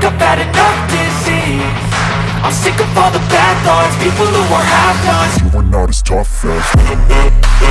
think I've had enough disease. I'm sick of all the bad thoughts People who are half-nots You are not as tough as